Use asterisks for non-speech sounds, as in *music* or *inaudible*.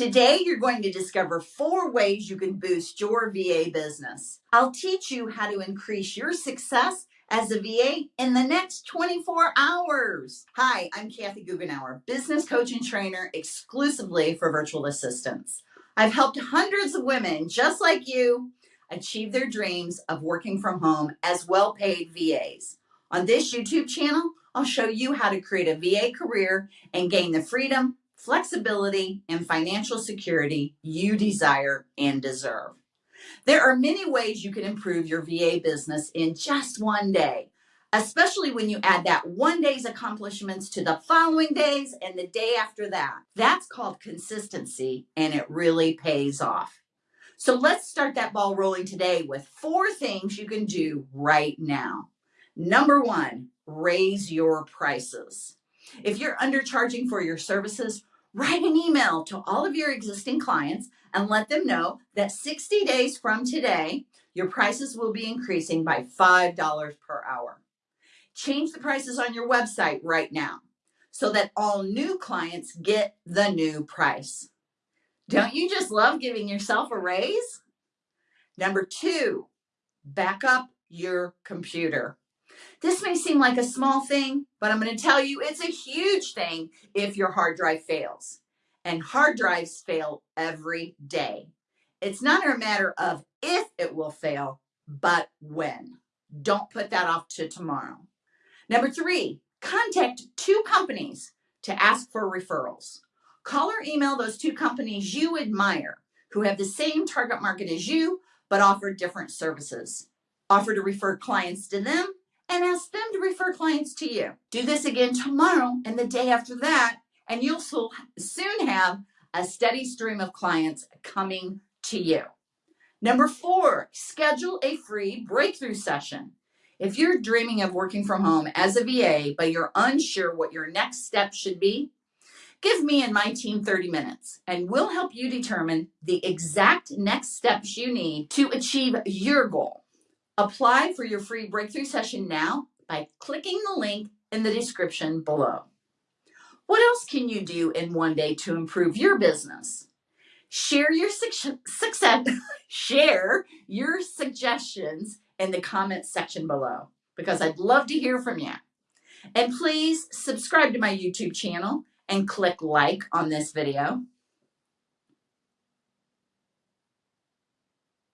Today, you're going to discover four ways you can boost your VA business. I'll teach you how to increase your success as a VA in the next 24 hours. Hi, I'm Kathy Goughenour, business coach and trainer exclusively for virtual assistants. I've helped hundreds of women just like you achieve their dreams of working from home as well paid VAs. On this YouTube channel, I'll show you how to create a VA career and gain the freedom flexibility, and financial security you desire and deserve. There are many ways you can improve your VA business in just one day, especially when you add that one day's accomplishments to the following days and the day after that. That's called consistency and it really pays off. So let's start that ball rolling today with four things you can do right now. Number one, raise your prices. If you're undercharging for your services, write an email to all of your existing clients and let them know that 60 days from today, your prices will be increasing by $5 per hour. Change the prices on your website right now so that all new clients get the new price. Don't you just love giving yourself a raise? Number two, back up your computer. This may seem like a small thing, but I'm going to tell you it's a huge thing if your hard drive fails. And hard drives fail every day. It's not a matter of if it will fail, but when. Don't put that off to tomorrow. Number three, contact two companies to ask for referrals. Call or email those two companies you admire who have the same target market as you, but offer different services. Offer to refer clients to them and ask them to refer clients to you. Do this again tomorrow and the day after that, and you'll soon have a steady stream of clients coming to you. Number four, schedule a free breakthrough session. If you're dreaming of working from home as a VA, but you're unsure what your next step should be, give me and my team 30 minutes and we'll help you determine the exact next steps you need to achieve your goal. Apply for your free breakthrough session now by clicking the link in the description below. What else can you do in one day to improve your business? Share your success, *laughs* share your suggestions in the comments section below because I'd love to hear from you. And please subscribe to my YouTube channel and click like on this video.